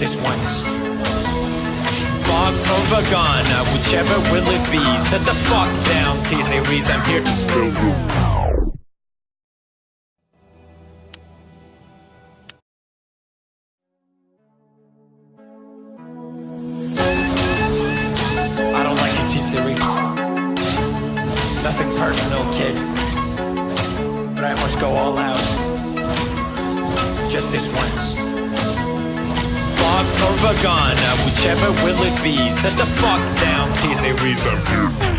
this once. Bob's over gone, uh, whichever will it be. Set the fuck down, T series. I'm here to screw you. Series. Nothing personal, kid. But I must go all out. Just this once or a whichever will it be. Set the fuck down, TC Reason.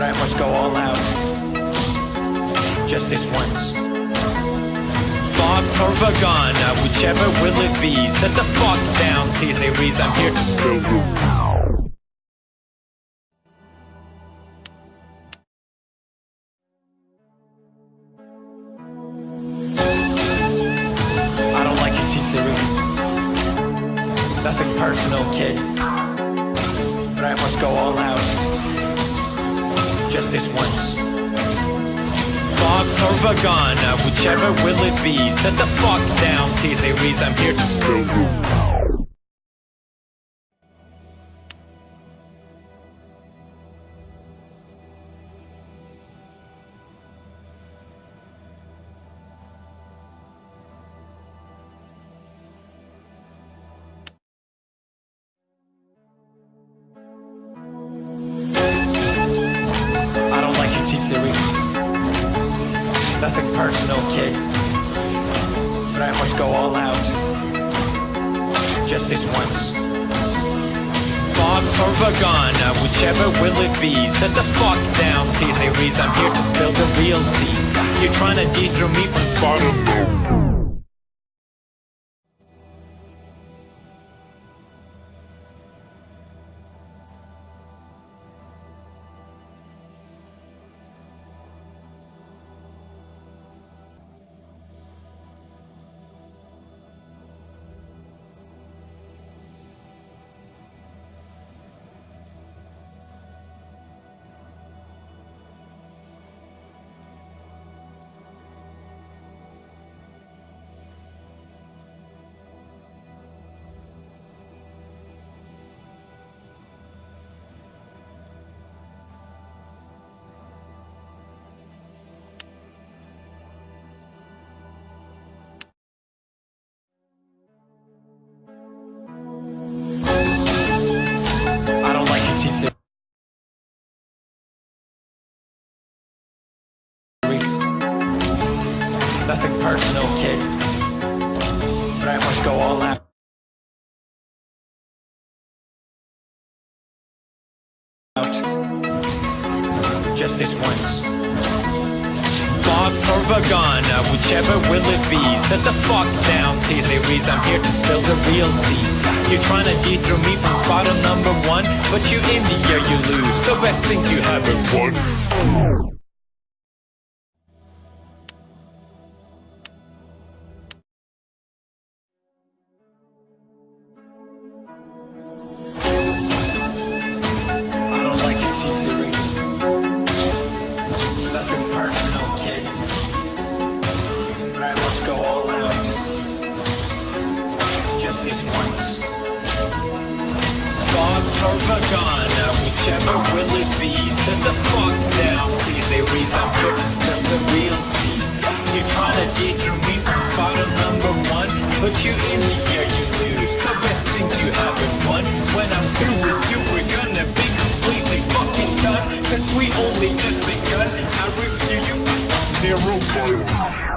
but I must go all out. Just this once. Bob's or Vagana, whichever will it be. Set the fuck down, T-Series. I'm here to screw gone, whichever will it be. Set the fuck down, T-Series, I'm here to spill the real tea. You're trying to dethrone me from Spartan You're trying to dethrone me from spot number one But you in the air you lose. So best think you haven't won. zero.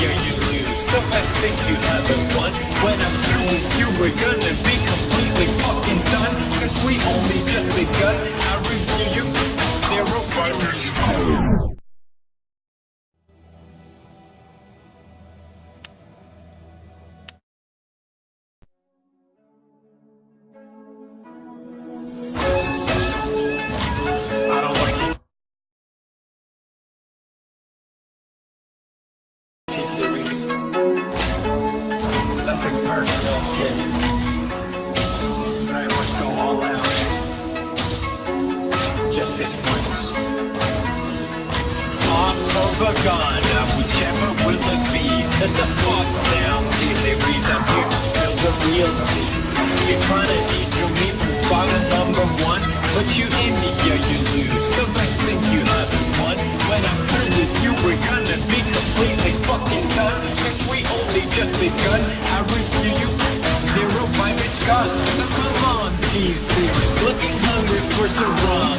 year you lose. So I think you haven't the one. When I'm through with you we're gonna be completely fucking done. Cause we only just begun. I review you. Zero fighters. you in me, yeah you lose So much think you haven't won When I'm through with you we're gonna be completely fucking done. Cause we only just begun. I review you, zero by Rich God So come on, T-Series. Looking hungry for some rum.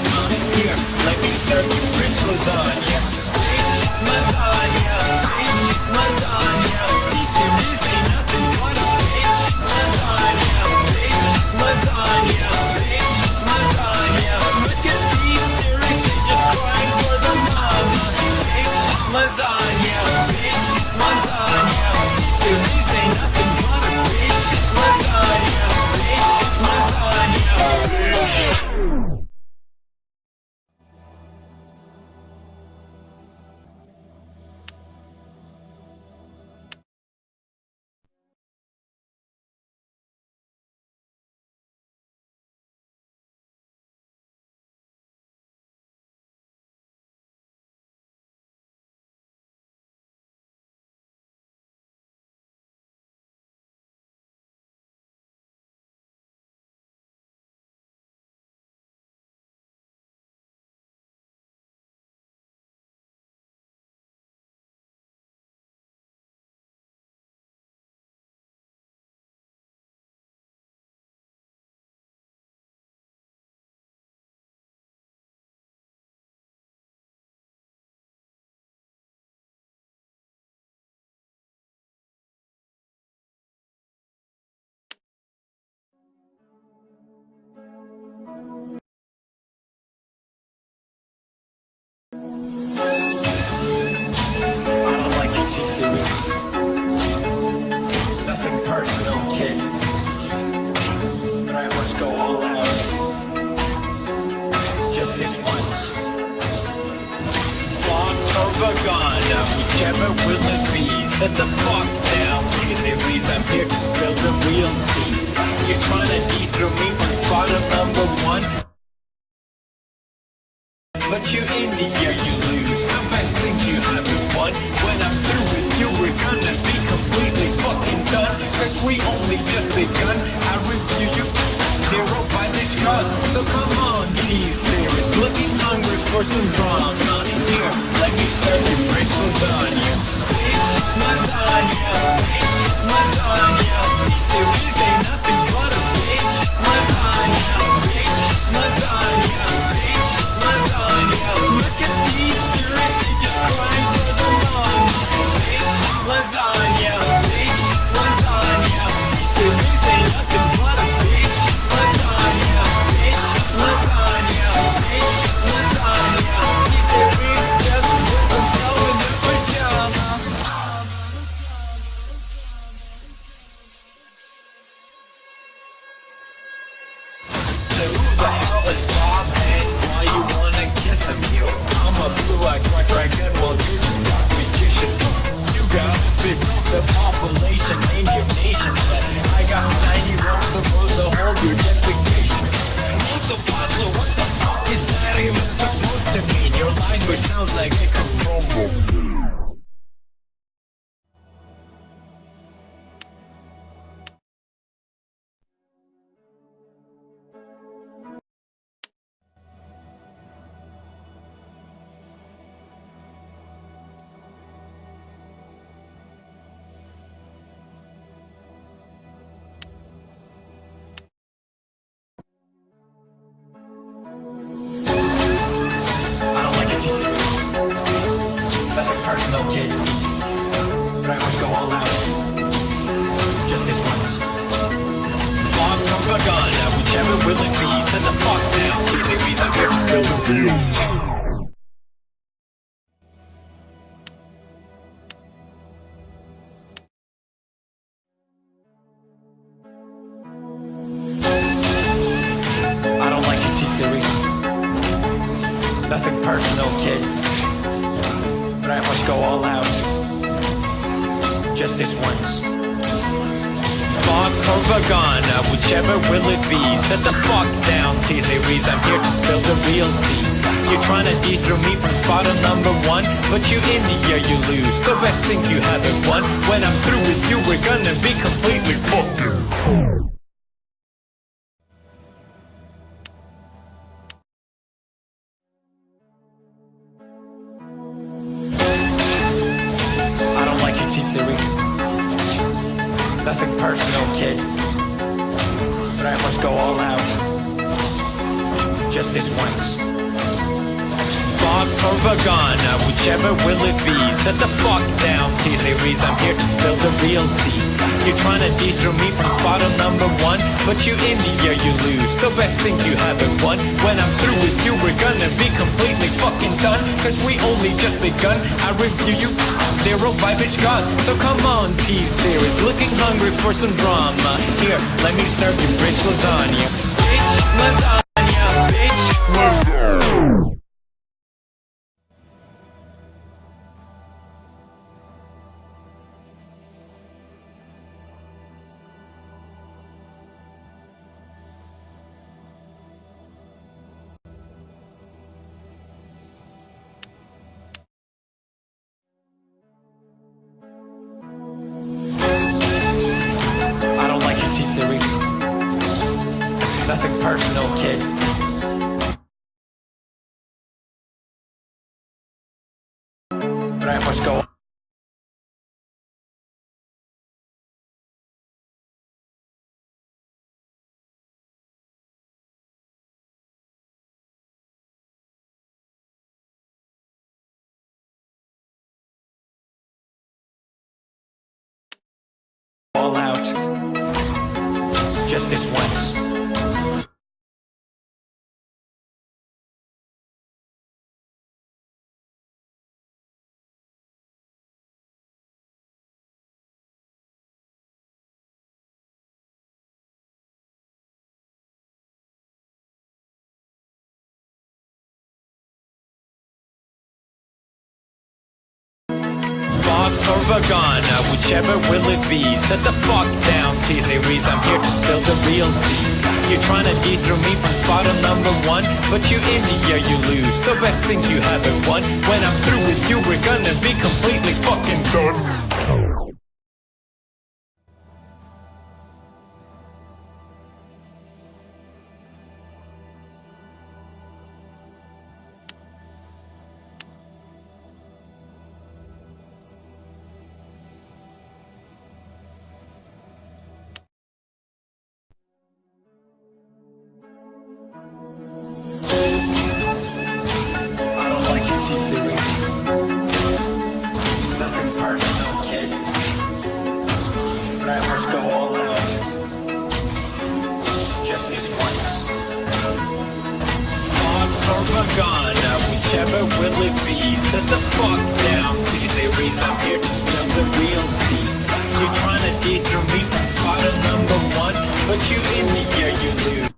It come it. Nothing personal, kid. But I must go all out. Just this once. Bombs the gun, uh, whichever will it be Set the fuck down, T-Series, I'm here to spill the real tea You're trying to dethrone me from spot number one But you in the air, you lose, so best think you haven't won When I'm through with you, we're gonna be completely fucking The down, T-Series, I'm here to spill the real tea. You're trying to dethrone me from spot on number one But you in the air, you lose, so best think you haven't won. When I'm through with you, we're gonna be completely fucking done. Cause we only just begun, I review you Zero vibe is gone, so come on T-Series Looking hungry for some drama. Here, let me serve you rich lasagna. Bitch, lasagna, But I must Vagon, whichever will it be Set the fuck down, T-Series, I'm here to spill the real tea. You're trying to dethrone me from spot number one But you in the air, you lose, so best think you haven't won. When I'm through with you, we're gonna be completely fucking done Or Vagon, now whichever will it be. Set the fuck down, T-Series, I'm here to spill the real tea. You're trying to dethrone me from spot number one. But you in the air, you lose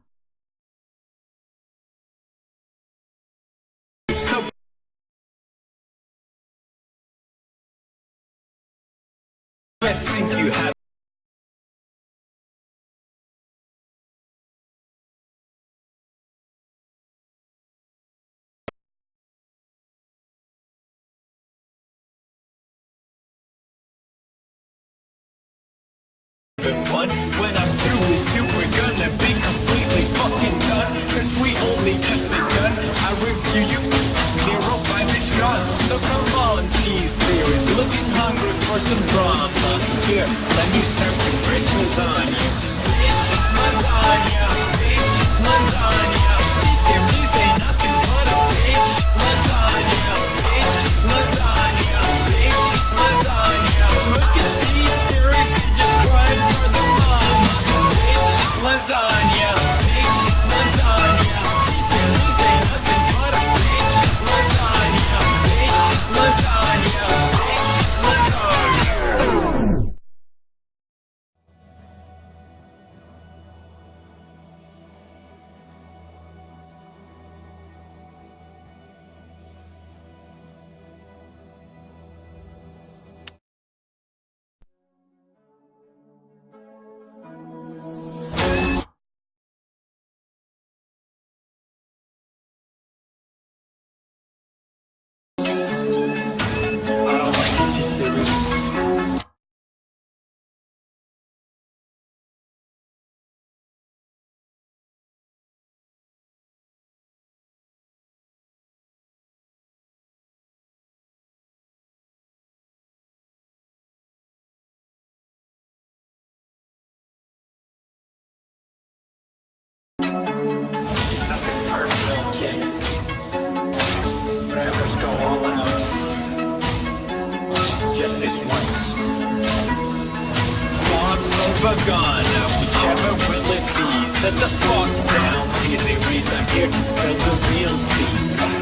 now whichever will it be? Set the fuck down, T-Series, I'm here to spill the real tea.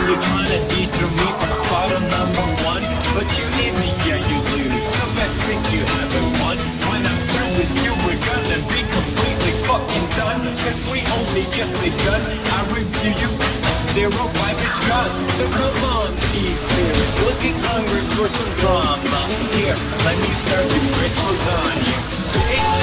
You're trying to dethrone me from spot on number one, but you hit me, yeah, you lose. So best think you haven't won. When I'm through with you, we're gonna be completely fucking done. Cause we only just begun. I review you. Zero five is gone. So come on, T-Series. Looking hungry for some drama. Here, let me serve you rich lasagna. Bitch,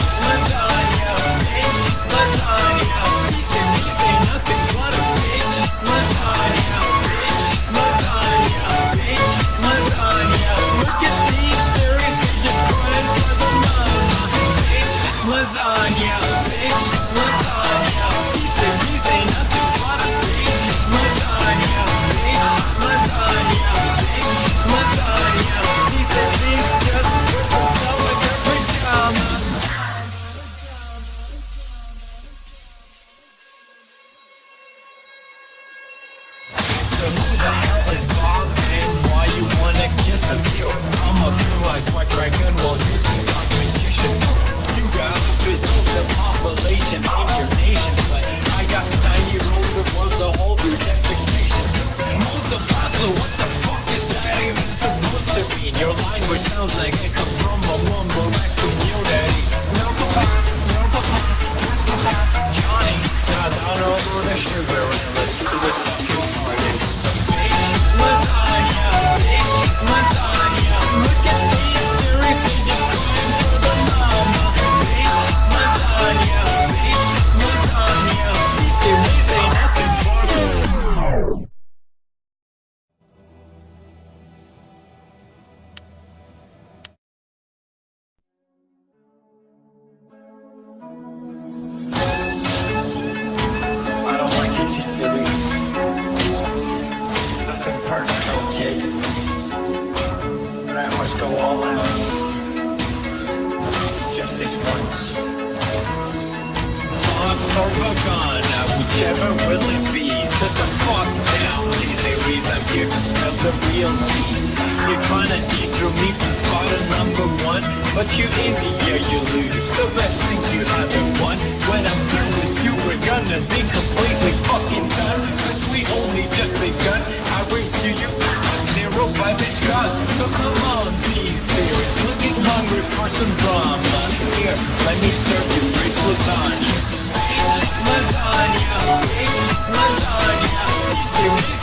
Gone, whichever will it be? Set the fuck down, T-Series, I'm here to spill the real tea. You're trying to dethrone me from spot on number one, but you in the air, you lose. So best think you haven't won. When I'm through with you, we're gonna be completely fucking done. Cause we only just begun. I review you. Zero five is gone. So come on, T-Series. Looking hungry for some drama. Here, let me serve you rich lasagna. Lasagna. Bitch, lasagna. T-Series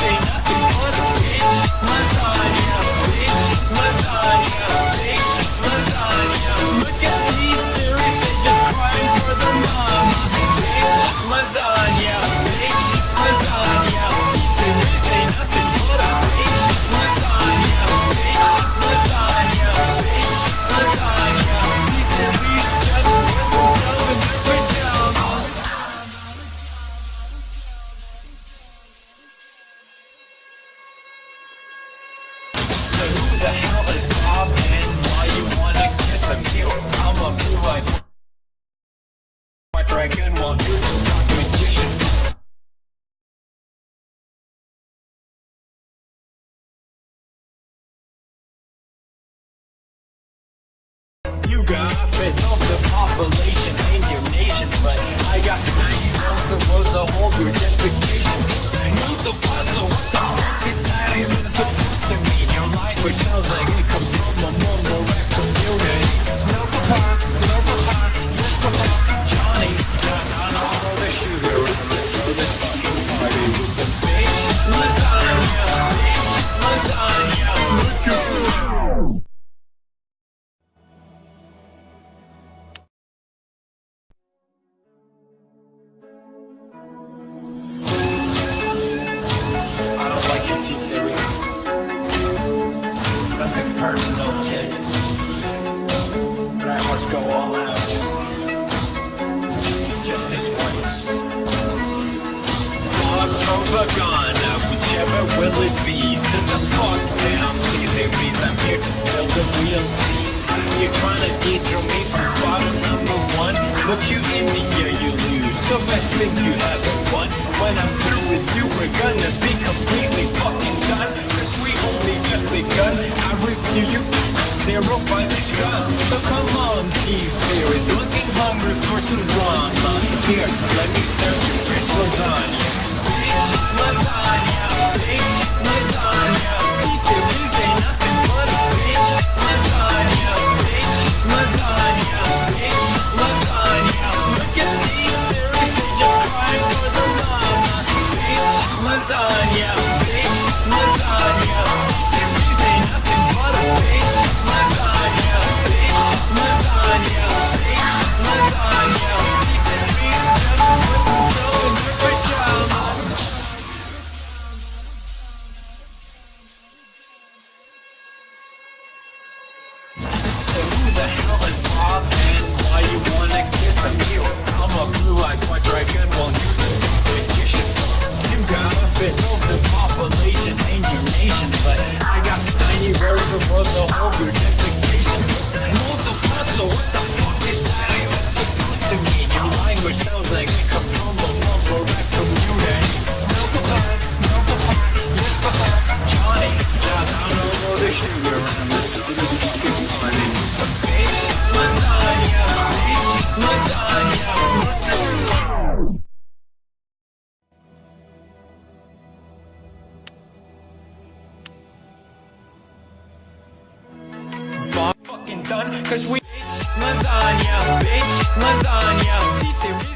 But you in the year you lose. So much think you haven't won. When I'm through with you, we're gonna be completely fucking done. Cause we only just begun. I review you Zero by this gun So come on, T-Series Looking hungry for some drama. Here, let me serve you. Bitch lasagna Bitch lasagna Bitch. I'm a blue-eyed white dragon, while you. You gotta the population your nation, but I got tiny birds what the fuck is that? It's supposed to mean your language sounds like. series.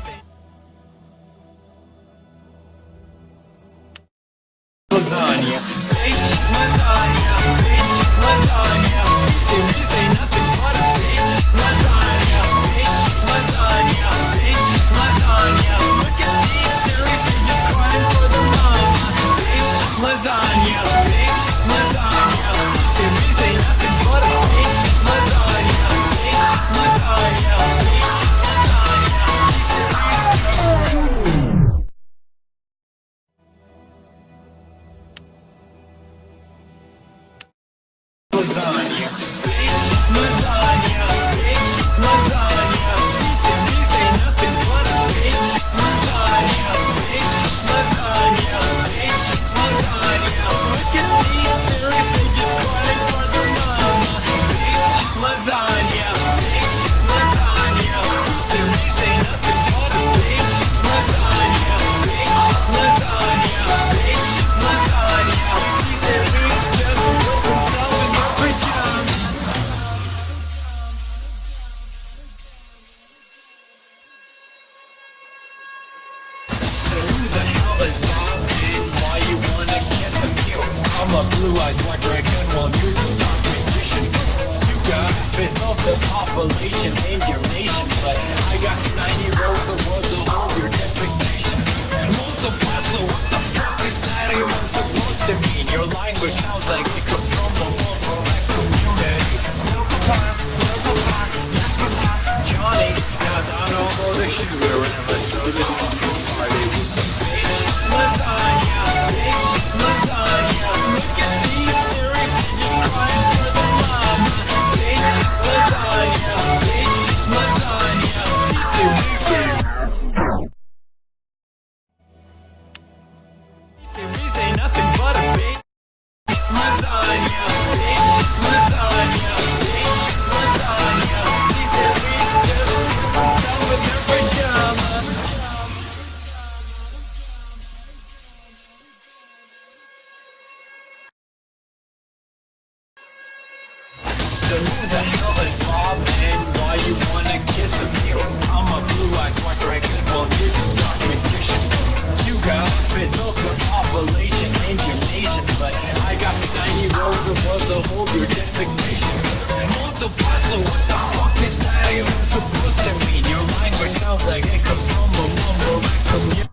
the bottle, what the fuck is that? Even supposed to mean? Your language sounds like it come from a mumble.